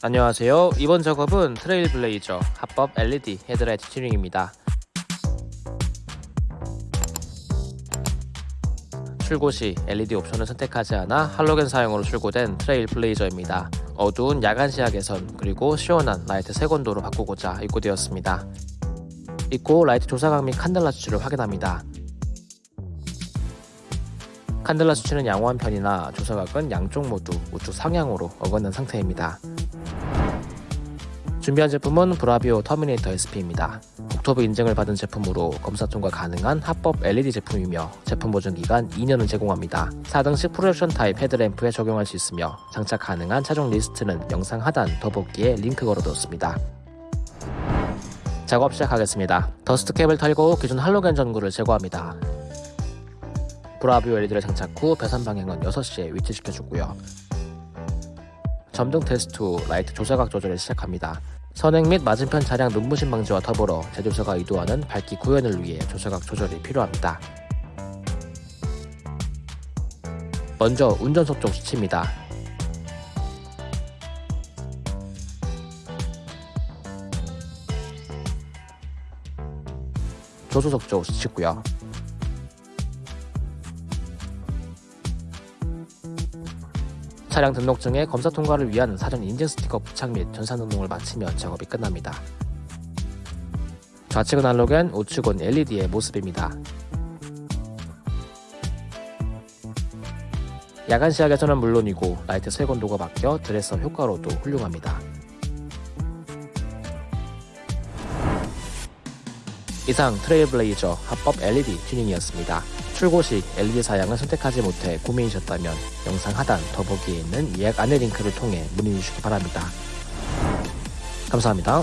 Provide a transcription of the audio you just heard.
안녕하세요. 이번 작업은 트레일블레이저 합법 LED 헤드라이트 튜닝입니다. 출고 시 LED 옵션을 선택하지 않아 할로겐 사양으로 출고된 트레일블레이저입니다. 어두운 야간 시야 개선 그리고 시원한 라이트 색온도로 바꾸고자 입고되었습니다. 입고 라이트 조사각 및 칸델라 수치를 확인합니다. 칸델라 수치는 양호한 편이나 조사각은 양쪽 모두 우측 상향으로 어긋난 상태입니다. 준비한 제품은 브라비오 터미네이터 SP입니다. 국토부 인증을 받은 제품으로 검사 통과 가능한 합법 LED 제품이며 제품 보증 기간 2년을 제공합니다. 4등식 프로젝션 타입 헤드램프에 적용할 수 있으며 장착 가능한 차종 리스트는 영상 하단 더보기에 링크 걸어뒀습니다. 작업 시작하겠습니다. dust cap을 털고 기존 할로겐 전구를 제거합니다. 브라비오 LED를 장착 후 배선 방향은 6시에 위치시켜주고요. 점등 테스트 후 라이트 조사각 조절을 시작합니다. 선행 및 맞은편 차량 눈부심 방지와 더불어 제조사가 의도하는 밝기 구현을 위해 조사각 조절이 필요합니다. 먼저 운전석 쪽 수치입니다. 조수석 쪽 수치고요. 차량 등록증에 검사 통과를 위한 사전 인증 스티커 부착 및 전산 등록을 마치면 작업이 끝납니다. 좌측은 할로겐, 우측은 LED의 모습입니다. 야간 시야 개선은 물론이고 라이트 색온도가 바뀌어 dress up 효과로도 훌륭합니다. 이상 트레일블레이저 합법 LED 튜닝이었습니다. 출고 시 LED 사양을 선택하지 못해 고민이셨다면 영상 하단 더보기에 있는 예약 안내 링크를 통해 문의 주시기 바랍니다. 감사합니다.